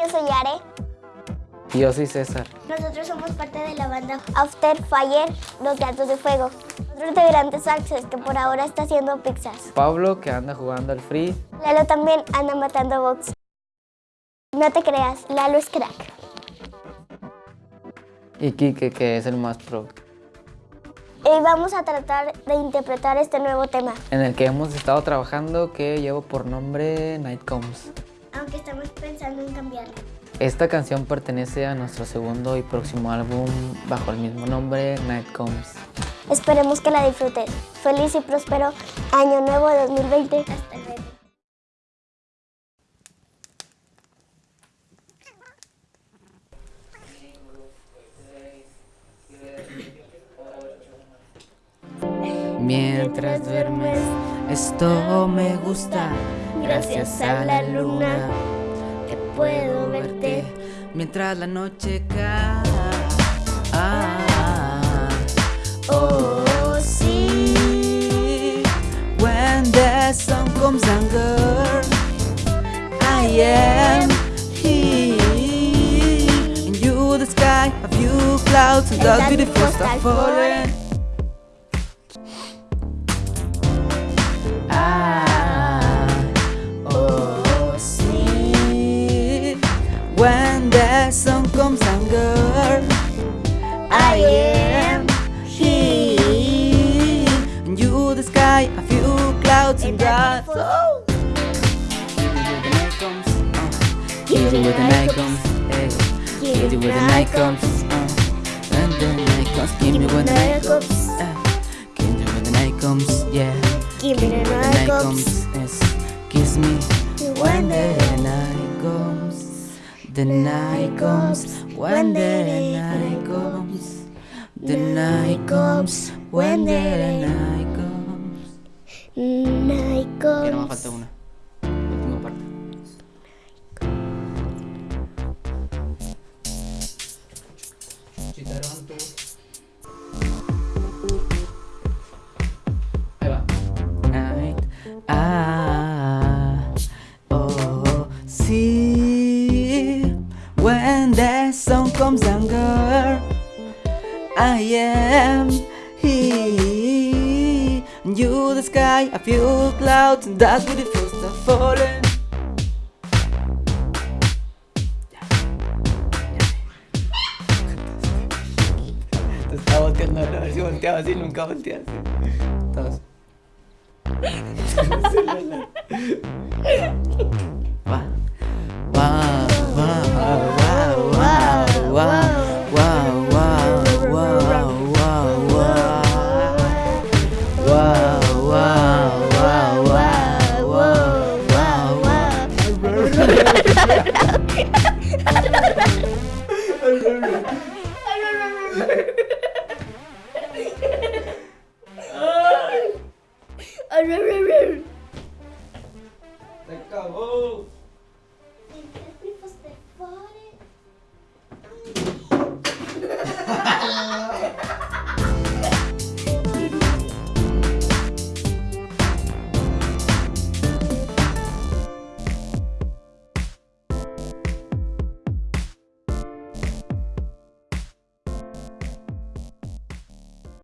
Yo soy Are. Y yo soy César. Nosotros somos parte de la banda After Fire, Los Gatos de Fuego. Otro integrante es Access, que por ahora está haciendo pizzas. Pablo, que anda jugando al free. Lalo también anda matando box. No te creas, Lalo es crack. Y Kike, que es el más pro. Y vamos a tratar de interpretar este nuevo tema. En el que hemos estado trabajando, que llevo por nombre Night Comes. Aunque estamos pensando en cambiarlo. Esta canción pertenece a nuestro segundo y próximo álbum bajo el mismo nombre, Night Comes. Esperemos que la disfrutes. Feliz y próspero Año Nuevo 2020. Hasta luego. Mientras duermes, esto me gusta. Gracias a la luna que puedo verte. Mientras la noche cae. Ah, Oh, sí. When the sun comes and girl, I am here. And you, the sky, a few clouds, and the beautiful stuff falling. Am here. And you, the sky, a few clouds and God. Oh. Give it when the night comes. Hey. Give it when the night comes. Uh. And the night comes. Give me when the night comes. Uh. Give me when the night comes. Yeah. Give me the When the night comes. Yes. Kiss me when the night comes. The night comes when the night comes. The night comes when the night comes. Night Ya no me comes. falta una. Última parte. Ahí va. Night. Ah. Oh. See. When the sun comes and girl. I am here. You, the sky, a few clouds, and that's where the first are falling. Estaba volteando a ver si volteaba así, nunca volteas. Todos. Va. Se